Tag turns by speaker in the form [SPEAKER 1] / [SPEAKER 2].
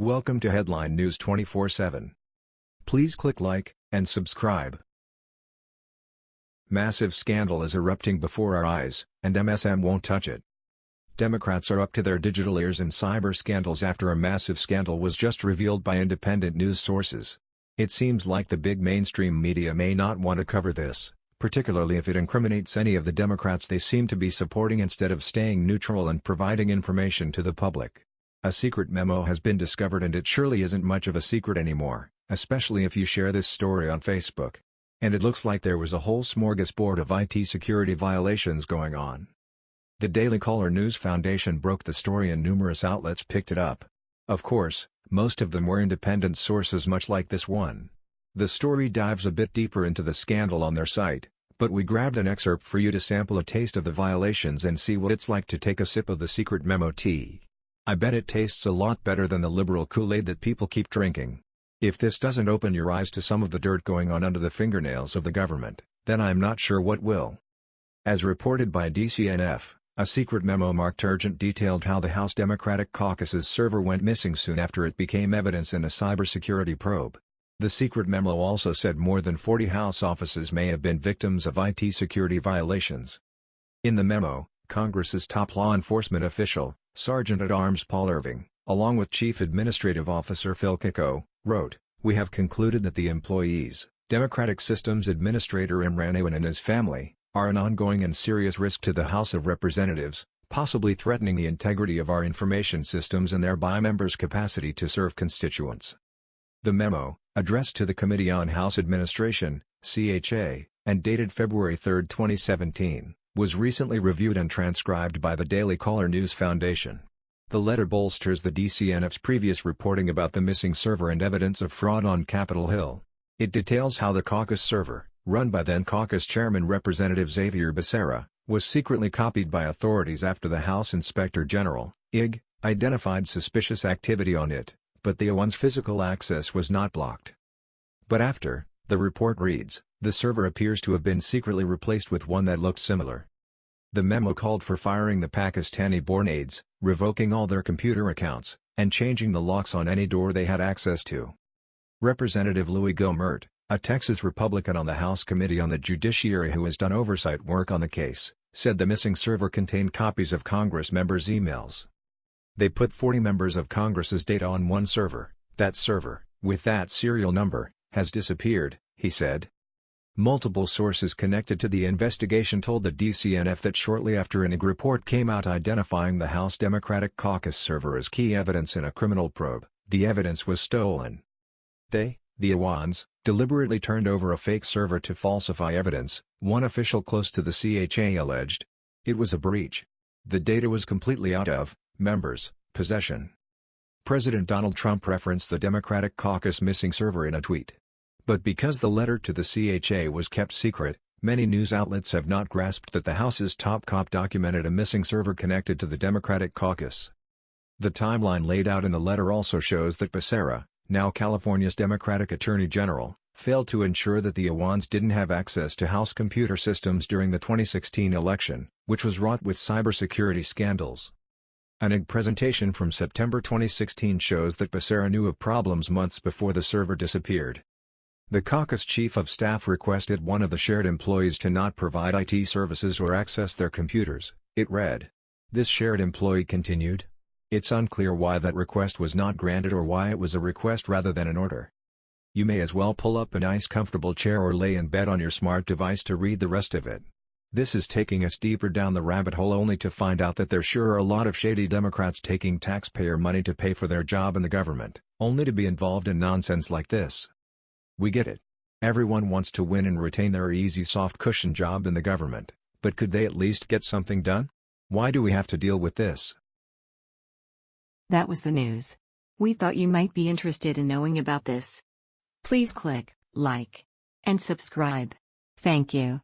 [SPEAKER 1] Welcome to Headline News 24/7. Please click like and subscribe. Massive scandal is erupting before our eyes, and MSM won't touch it. Democrats are up to their digital ears in cyber scandals after a massive scandal was just revealed by independent news sources. It seems like the big mainstream media may not want to cover this, particularly if it incriminates any of the Democrats they seem to be supporting instead of staying neutral and providing information to the public. A secret memo has been discovered and it surely isn't much of a secret anymore, especially if you share this story on Facebook. And it looks like there was a whole smorgasbord of IT security violations going on. The Daily Caller News Foundation broke the story and numerous outlets picked it up. Of course, most of them were independent sources much like this one. The story dives a bit deeper into the scandal on their site, but we grabbed an excerpt for you to sample a taste of the violations and see what it's like to take a sip of the secret memo tea. I bet it tastes a lot better than the liberal Kool-Aid that people keep drinking. If this doesn't open your eyes to some of the dirt going on under the fingernails of the government, then I'm not sure what will. As reported by DCNF, a secret memo marked urgent detailed how the House Democratic Caucus's server went missing soon after it became evidence in a cybersecurity probe. The secret memo also said more than 40 House offices may have been victims of IT security violations. In the memo, Congress's top law enforcement official, Sergeant-at-Arms Paul Irving, along with Chief Administrative Officer Phil Kiko, wrote, We have concluded that the employees, Democratic Systems Administrator Imran Awan and his family, are an ongoing and serious risk to the House of Representatives, possibly threatening the integrity of our information systems and thereby members' capacity to serve constituents. The memo, addressed to the Committee on House Administration, CHA, and dated February 3, 2017, was recently reviewed and transcribed by the Daily Caller News Foundation. The letter bolsters the DCNF's previous reporting about the missing server and evidence of fraud on Capitol Hill. It details how the caucus server, run by then caucus chairman Representative Xavier Becerra, was secretly copied by authorities after the House Inspector General, IG, identified suspicious activity on it, but the Awan's physical access was not blocked. But after, the report reads, the server appears to have been secretly replaced with one that looked similar. The memo called for firing the Pakistani-born aides, revoking all their computer accounts, and changing the locks on any door they had access to. Representative Louie Gohmert, a Texas Republican on the House Committee on the Judiciary who has done oversight work on the case, said the missing server contained copies of Congress members' emails. They put 40 members of Congress's data on one server, that server, with that serial number, has disappeared, he said. Multiple sources connected to the investigation told the DCNF that shortly after an IG report came out identifying the House Democratic Caucus server as key evidence in a criminal probe, the evidence was stolen. They, the Awans, deliberately turned over a fake server to falsify evidence, one official close to the CHA alleged. It was a breach. The data was completely out of, members, possession. President Donald Trump referenced the Democratic caucus missing server in a tweet. But because the letter to the CHA was kept secret, many news outlets have not grasped that the House's top cop documented a missing server connected to the Democratic caucus. The timeline laid out in the letter also shows that Becerra, now California's Democratic Attorney General, failed to ensure that the Awans didn't have access to House computer systems during the 2016 election, which was wrought with cybersecurity scandals. An IG presentation from September 2016 shows that Becerra knew of problems months before the server disappeared. The caucus chief of staff requested one of the shared employees to not provide IT services or access their computers, it read. This shared employee continued. It's unclear why that request was not granted or why it was a request rather than an order. You may as well pull up a nice comfortable chair or lay in bed on your smart device to read the rest of it. This is taking us deeper down the rabbit hole only to find out that there sure are a lot of shady Democrats taking taxpayer money to pay for their job in the government, only to be involved in nonsense like this. We get it. Everyone wants to win and retain their easy soft cushion job in the government, but could they at least get something done? Why do we have to deal with this?
[SPEAKER 2] That was the news. We thought you might be interested in knowing about this. Please click like and subscribe. Thank you.